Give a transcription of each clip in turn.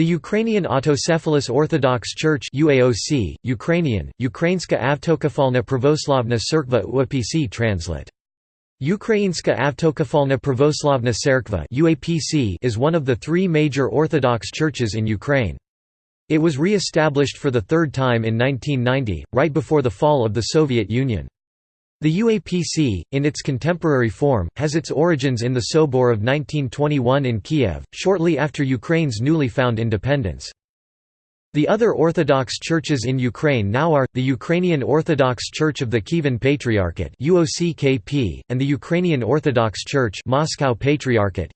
The Ukrainian Autocephalous Orthodox Church UAOC, Ukrainian, Ukrainska Avtokefalna Pravoslavna Cerkva UAPC translate. Ukrainska Pravoslavna Cerkva UAPC is one of the three major Orthodox churches in Ukraine. It was re-established for the third time in 1990, right before the fall of the Soviet Union. The UAPC, in its contemporary form, has its origins in the Sobor of 1921 in Kiev, shortly after Ukraine's newly found independence. The other Orthodox churches in Ukraine now are, the Ukrainian Orthodox Church of the Kievan Patriarchate and the Ukrainian Orthodox Church Moscow Patriarchate.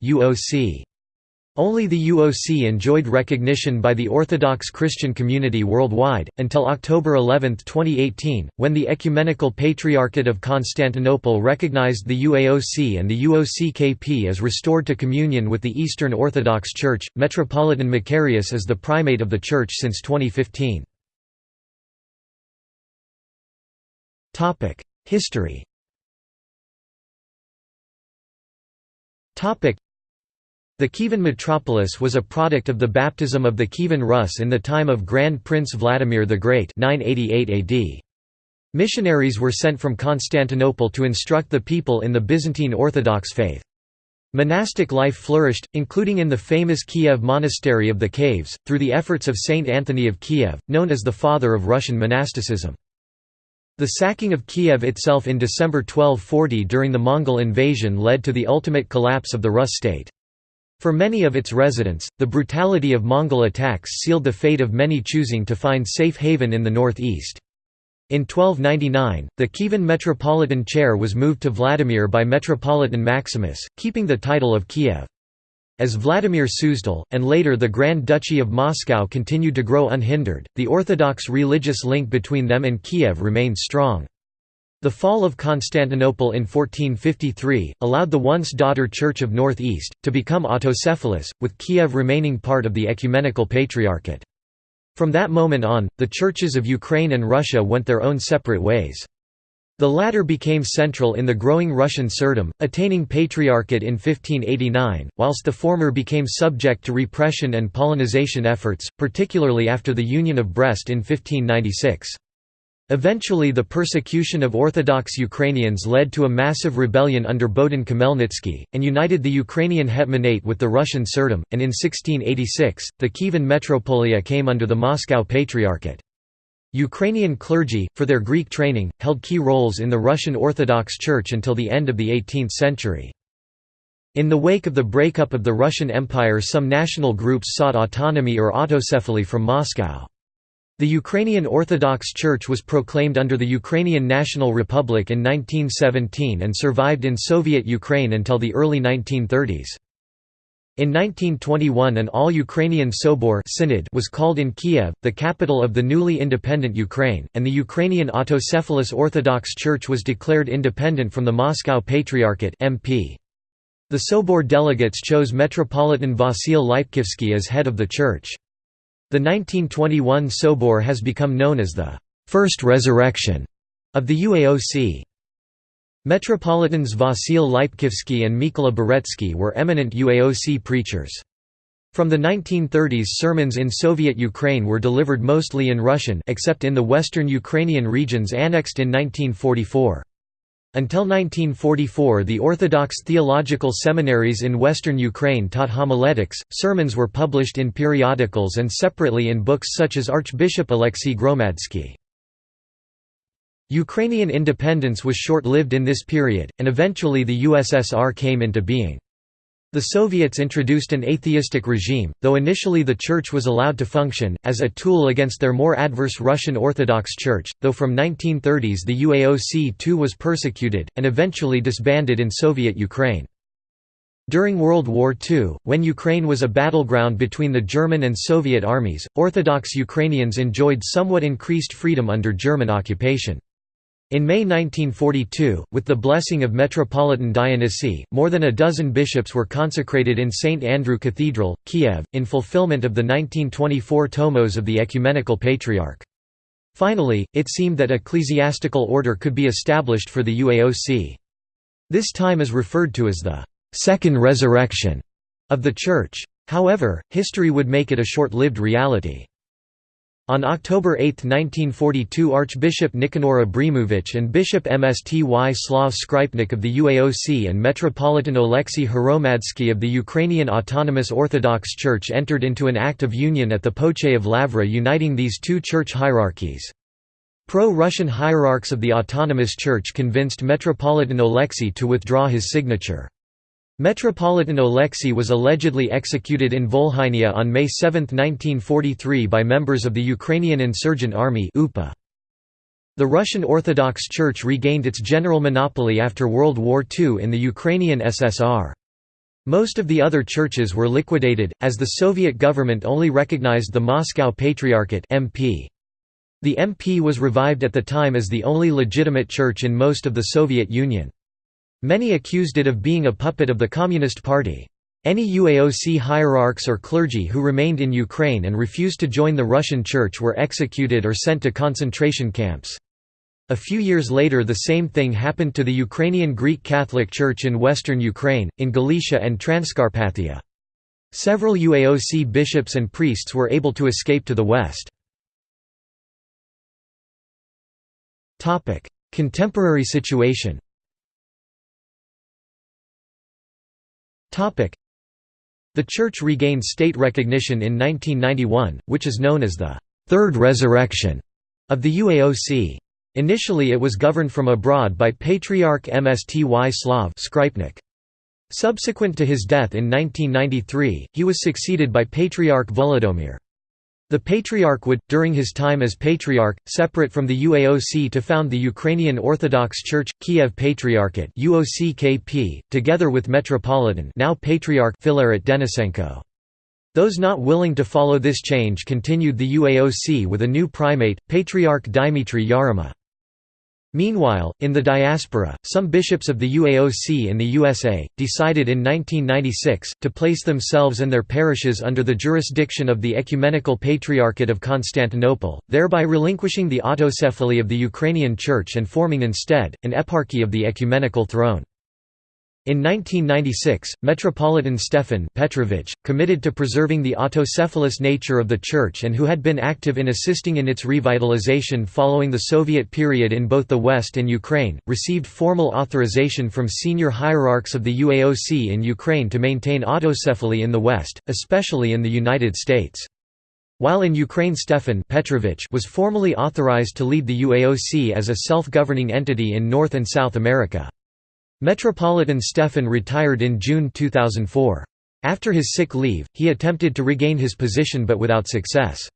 Only the UOC enjoyed recognition by the Orthodox Christian community worldwide, until October 11, 2018, when the Ecumenical Patriarchate of Constantinople recognized the UAOC and the UOCKP as restored to communion with the Eastern Orthodox Church. Metropolitan Macarius is the primate of the Church since 2015. History the Kievan metropolis was a product of the baptism of the Kievan Rus in the time of Grand Prince Vladimir the Great 988 AD. Missionaries were sent from Constantinople to instruct the people in the Byzantine Orthodox faith. Monastic life flourished, including in the famous Kiev Monastery of the Caves, through the efforts of Saint Anthony of Kiev, known as the father of Russian monasticism. The sacking of Kiev itself in December 1240 during the Mongol invasion led to the ultimate collapse of the Rus state. For many of its residents, the brutality of Mongol attacks sealed the fate of many choosing to find safe haven in the northeast. In 1299, the Kievan metropolitan chair was moved to Vladimir by Metropolitan Maximus, keeping the title of Kiev. As Vladimir Suzdal, and later the Grand Duchy of Moscow continued to grow unhindered, the Orthodox religious link between them and Kiev remained strong. The fall of Constantinople in 1453, allowed the once daughter Church of North East, to become autocephalous, with Kiev remaining part of the Ecumenical Patriarchate. From that moment on, the churches of Ukraine and Russia went their own separate ways. The latter became central in the growing Russian Tsardom, attaining patriarchate in 1589, whilst the former became subject to repression and Polonization efforts, particularly after the Union of Brest in 1596. Eventually the persecution of Orthodox Ukrainians led to a massive rebellion under Bohdan Khmelnytsky, and united the Ukrainian Hetmanate with the Russian Tsardom, and in 1686, the Kievan Metropolia came under the Moscow Patriarchate. Ukrainian clergy, for their Greek training, held key roles in the Russian Orthodox Church until the end of the 18th century. In the wake of the breakup of the Russian Empire some national groups sought autonomy or autocephaly from Moscow. The Ukrainian Orthodox Church was proclaimed under the Ukrainian National Republic in 1917 and survived in Soviet Ukraine until the early 1930s. In 1921 an all-Ukrainian Sobor synod was called in Kiev, the capital of the newly independent Ukraine, and the Ukrainian Autocephalous Orthodox Church was declared independent from the Moscow Patriarchate MP. The Sobor delegates chose Metropolitan Vasil Lipkivsky as head of the church. The 1921 Sobor has become known as the first resurrection of the UAOC. Metropolitans Vasil Lipkivsky and Mykola Boretsky were eminent UAOC preachers. From the 1930s sermons in Soviet Ukraine were delivered mostly in Russian except in the western Ukrainian regions annexed in 1944. Until 1944 the Orthodox theological seminaries in western Ukraine taught homiletics, sermons were published in periodicals and separately in books such as Archbishop Alexei Gromadsky. Ukrainian independence was short-lived in this period, and eventually the USSR came into being. The Soviets introduced an atheistic regime, though initially the Church was allowed to function, as a tool against their more adverse Russian Orthodox Church, though from 1930s the UAOC too was persecuted, and eventually disbanded in Soviet Ukraine. During World War II, when Ukraine was a battleground between the German and Soviet armies, Orthodox Ukrainians enjoyed somewhat increased freedom under German occupation. In May 1942, with the blessing of Metropolitan Dionysi, more than a dozen bishops were consecrated in St. Andrew Cathedral, Kiev, in fulfillment of the 1924 tomos of the Ecumenical Patriarch. Finally, it seemed that ecclesiastical order could be established for the UAOC. This time is referred to as the second resurrection of the Church. However, history would make it a short-lived reality. On October 8, 1942 Archbishop Nikanor Abramovich and Bishop Mstyslav Skripnik of the UAOC and Metropolitan Oleksiy Hromadsky of the Ukrainian Autonomous Orthodox Church entered into an act of union at the Pochaiv Lavra uniting these two church hierarchies. Pro-Russian hierarchs of the Autonomous Church convinced Metropolitan Oleksiy to withdraw his signature. Metropolitan Oleksiy was allegedly executed in Volhynia on May 7, 1943 by members of the Ukrainian Insurgent Army The Russian Orthodox Church regained its general monopoly after World War II in the Ukrainian SSR. Most of the other churches were liquidated, as the Soviet government only recognized the Moscow Patriarchate MP. The MP was revived at the time as the only legitimate church in most of the Soviet Union. Many accused it of being a puppet of the Communist Party. Any UAOC hierarchs or clergy who remained in Ukraine and refused to join the Russian Church were executed or sent to concentration camps. A few years later the same thing happened to the Ukrainian Greek Catholic Church in western Ukraine, in Galicia and Transcarpathia. Several UAOC bishops and priests were able to escape to the west. Contemporary situation The Church regained state recognition in 1991, which is known as the Third Resurrection of the UAOC. Initially it was governed from abroad by Patriarch Mstyslav Skripnik. Subsequent to his death in 1993, he was succeeded by Patriarch Volodymyr. The Patriarch would, during his time as Patriarch, separate from the UAOC to found the Ukrainian Orthodox Church, Kiev Patriarchate UOCKP, together with Metropolitan now Patriarch Filaret Denisenko. Those not willing to follow this change continued the UAOC with a new primate, Patriarch Dimitri Yarema. Meanwhile, in the diaspora, some bishops of the UAOC in the USA, decided in 1996, to place themselves and their parishes under the jurisdiction of the Ecumenical Patriarchate of Constantinople, thereby relinquishing the autocephaly of the Ukrainian Church and forming instead, an eparchy of the ecumenical throne. In 1996, Metropolitan Stefan Petrovich, committed to preserving the autocephalous nature of the Church and who had been active in assisting in its revitalization following the Soviet period in both the West and Ukraine, received formal authorization from senior hierarchs of the UAOC in Ukraine to maintain autocephaly in the West, especially in the United States. While in Ukraine Stefan Petrovich was formally authorized to lead the UAOC as a self-governing entity in North and South America. Metropolitan Stefan retired in June 2004. After his sick leave, he attempted to regain his position but without success.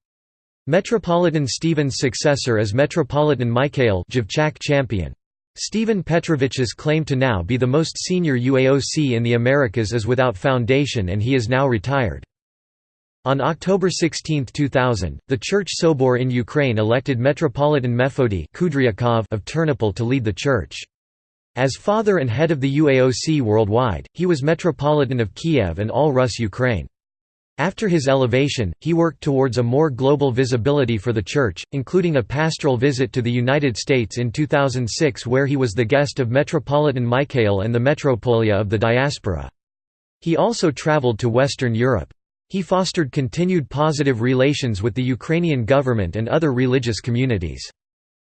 Metropolitan Stephen's successor is Metropolitan Mikhail champion. Stephen Petrovich's claim to now be the most senior UAOC in the Americas is without foundation and he is now retired. On October 16, 2000, the Church Sobor in Ukraine elected Metropolitan Mefodi of Ternopil to lead the church. As father and head of the UAOC worldwide, he was Metropolitan of Kiev and all Rus Ukraine. After his elevation, he worked towards a more global visibility for the Church, including a pastoral visit to the United States in 2006 where he was the guest of Metropolitan Michael and the Metropolia of the Diaspora. He also traveled to Western Europe. He fostered continued positive relations with the Ukrainian government and other religious communities.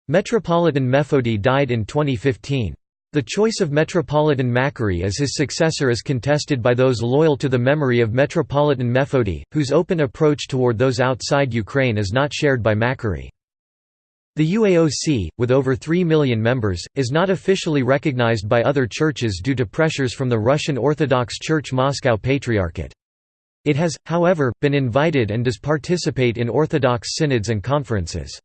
Metropolitan Mefodi died in 2015. The choice of Metropolitan Makary as his successor is contested by those loyal to the memory of Metropolitan Mefodi, whose open approach toward those outside Ukraine is not shared by Makary. The UAOC, with over 3 million members, is not officially recognized by other churches due to pressures from the Russian Orthodox Church Moscow Patriarchate. It has, however, been invited and does participate in Orthodox synods and conferences.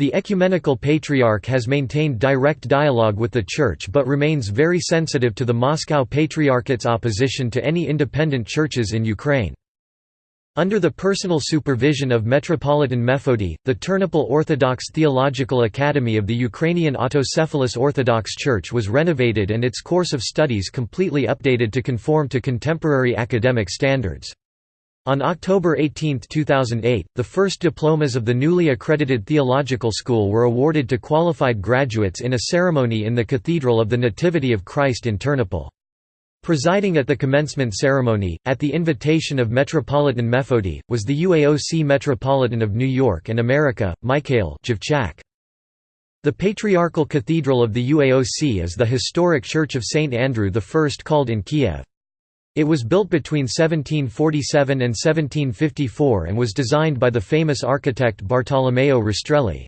The Ecumenical Patriarch has maintained direct dialogue with the Church but remains very sensitive to the Moscow Patriarchate's opposition to any independent churches in Ukraine. Under the personal supervision of Metropolitan Mefodi, the Ternopil Orthodox Theological Academy of the Ukrainian Autocephalous Orthodox Church was renovated and its course of studies completely updated to conform to contemporary academic standards. On October 18, 2008, the first diplomas of the newly accredited theological school were awarded to qualified graduates in a ceremony in the Cathedral of the Nativity of Christ in Ternopil. Presiding at the commencement ceremony, at the invitation of Metropolitan Mefodi, was the UAOC Metropolitan of New York and America, Mikhail Javchak. The Patriarchal Cathedral of the UAOC is the historic Church of St. Andrew I called in Kiev. It was built between 1747 and 1754 and was designed by the famous architect Bartolomeo Rastrelli.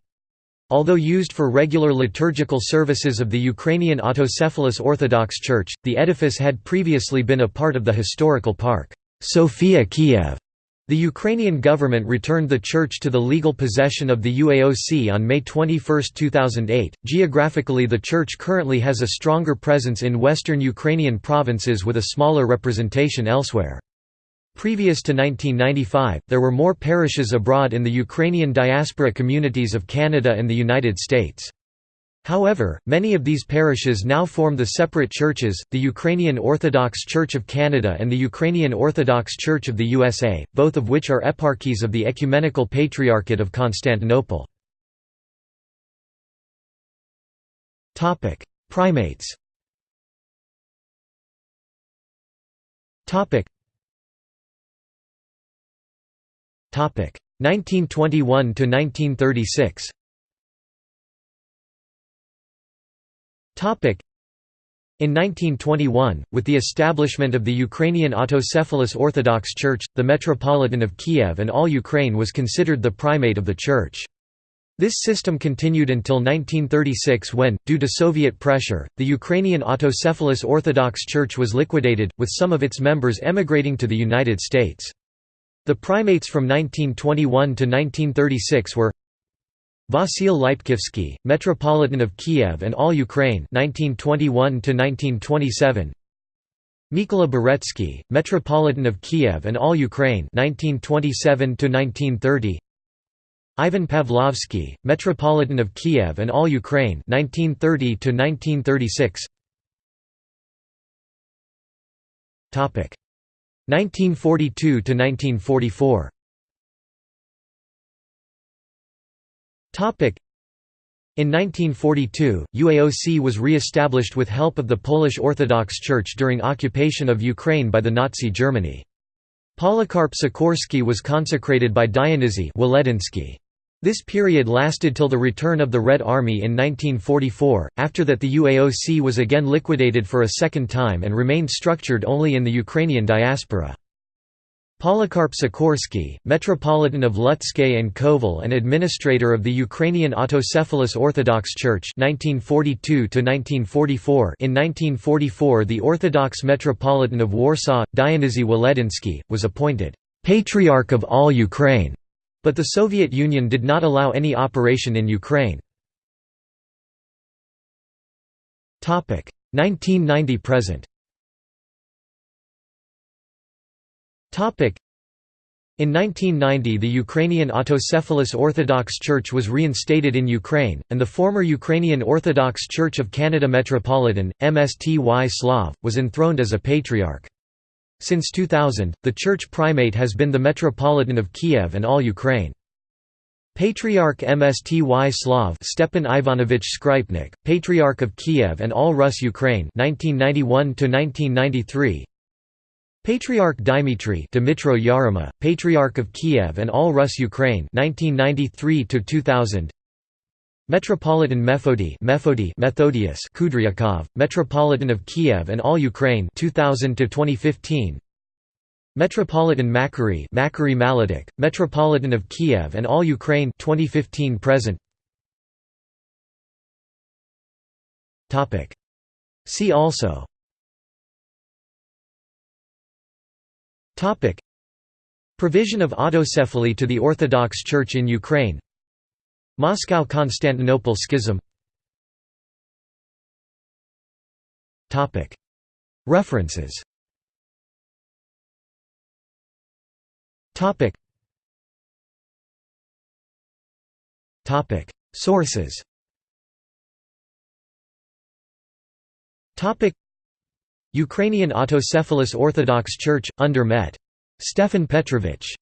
Although used for regular liturgical services of the Ukrainian Autocephalous Orthodox Church, the edifice had previously been a part of the historical park, Sofia Kiev. The Ukrainian government returned the church to the legal possession of the UAOC on May 21, 2008. Geographically, the church currently has a stronger presence in western Ukrainian provinces with a smaller representation elsewhere. Previous to 1995, there were more parishes abroad in the Ukrainian diaspora communities of Canada and the United States. However, many of these parishes now form the separate churches, the Ukrainian Orthodox Church of Canada and the Ukrainian Orthodox Church of the USA, both of which are eparchies of the Ecumenical Patriarchate of Constantinople. Primates Topic 1921 to 1936. In 1921, with the establishment of the Ukrainian Autocephalous Orthodox Church, the Metropolitan of Kiev and all Ukraine was considered the primate of the Church. This system continued until 1936 when, due to Soviet pressure, the Ukrainian Autocephalous Orthodox Church was liquidated, with some of its members emigrating to the United States. The primates from 1921 to 1936 were Vasil Lipkivsky, Metropolitan of Kiev and All Ukraine 1921–1927 Mykola Boretsky, Metropolitan of Kiev and All Ukraine 1927–1930 Ivan Pavlovsky, Metropolitan of Kiev and All Ukraine 1930–1936 1942–1944 In 1942, UAOC was re-established with help of the Polish Orthodox Church during occupation of Ukraine by the Nazi Germany. Polycarp Sikorski was consecrated by Dionyzy this period lasted till the return of the Red Army in 1944, after that the UAOC was again liquidated for a second time and remained structured only in the Ukrainian diaspora. Polycarp Sikorsky, Metropolitan of Lutsk and Kovel and administrator of the Ukrainian Autocephalous Orthodox Church 1942 1944 In 1944 the Orthodox Metropolitan of Warsaw, Dionyzy Waledinsky, was appointed «Patriarch of all Ukraine» But the Soviet Union did not allow any operation in Ukraine. 1990–present in 1990 the Ukrainian Autocephalous Orthodox Church was reinstated in Ukraine, and the former Ukrainian Orthodox Church of Canada Metropolitan, Mstyslav, was enthroned as a patriarch. Since 2000, the church primate has been the Metropolitan of Kiev and all Ukraine. Patriarch Mstyslav Stepan Ivanovich Skrypnik, Patriarch of Kiev and all Rus Ukraine 1991 Patriarch Dimitri Dimitro Yarema, Patriarch of Kiev and all Rus Ukraine 1993 2000 Metropolitan Mefodi Mefodi Methodius Kudryakov, Metropolitan of Kiev and all Ukraine 2000 to 2015 Metropolitan Makary Makary Maletych, Metropolitan of Kiev and all Ukraine 2015 present. Topic. See also Provision of autocephaly to the Orthodox Church in Ukraine. Moscow–Constantinople schism. References. Sources Ukrainian Autocephalous Orthodox Church, under Met. Stefan Petrovich